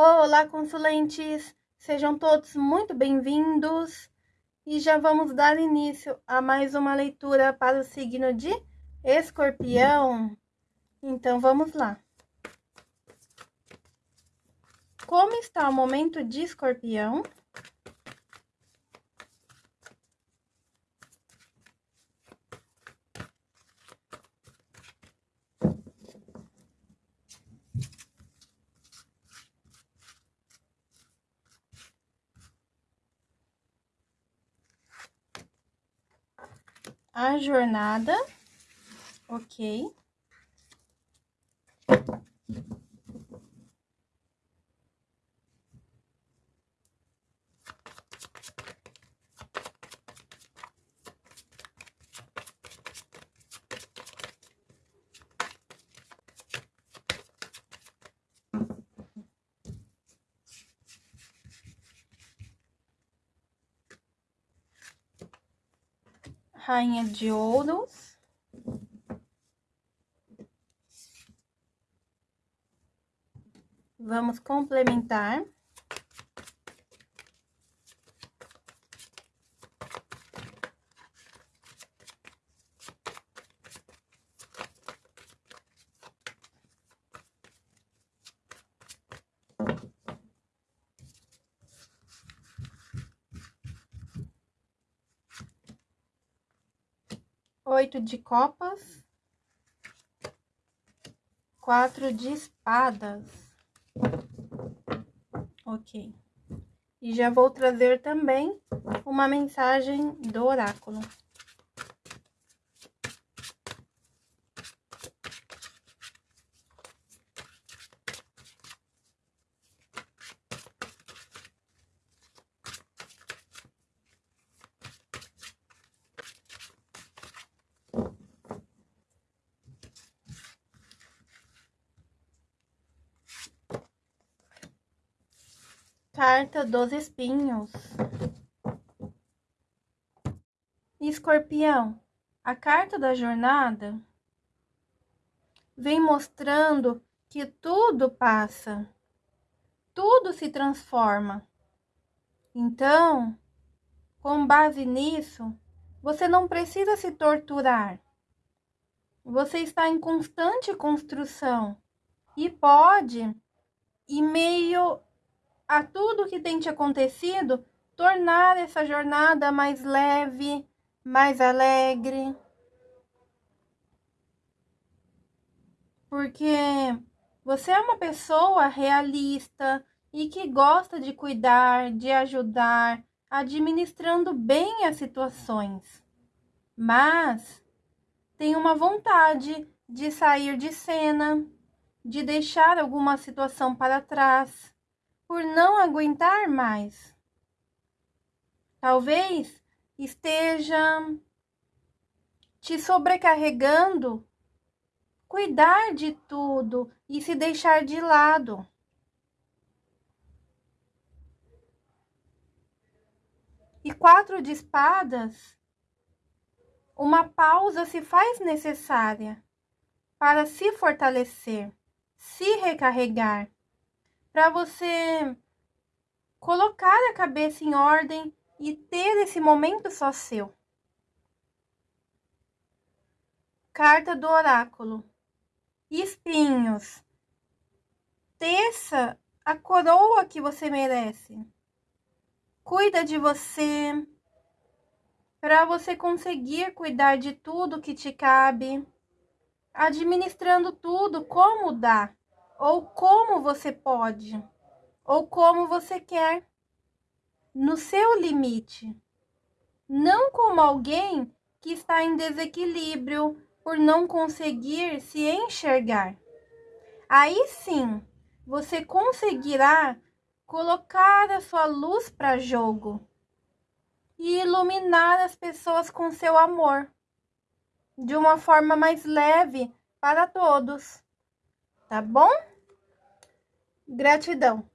Olá, consulentes! Sejam todos muito bem-vindos e já vamos dar início a mais uma leitura para o signo de Escorpião. Então, vamos lá. Como está o momento de Escorpião? A jornada, ok. Rainha de ouros. Vamos complementar. Oito de copas, quatro de espadas. Ok. E já vou trazer também uma mensagem do oráculo. Carta dos espinhos. Escorpião, a carta da jornada vem mostrando que tudo passa, tudo se transforma. Então, com base nisso, você não precisa se torturar. Você está em constante construção e pode, em meio a tudo que tem te acontecido, tornar essa jornada mais leve, mais alegre. Porque você é uma pessoa realista e que gosta de cuidar, de ajudar, administrando bem as situações. Mas tem uma vontade de sair de cena, de deixar alguma situação para trás por não aguentar mais. Talvez esteja te sobrecarregando cuidar de tudo e se deixar de lado. E quatro de espadas, uma pausa se faz necessária para se fortalecer, se recarregar para você colocar a cabeça em ordem e ter esse momento só seu. Carta do oráculo. Espinhos. Teça a coroa que você merece. Cuida de você para você conseguir cuidar de tudo que te cabe, administrando tudo como dá ou como você pode, ou como você quer, no seu limite. Não como alguém que está em desequilíbrio por não conseguir se enxergar. Aí sim, você conseguirá colocar a sua luz para jogo e iluminar as pessoas com seu amor de uma forma mais leve para todos. Tá bom? Gratidão.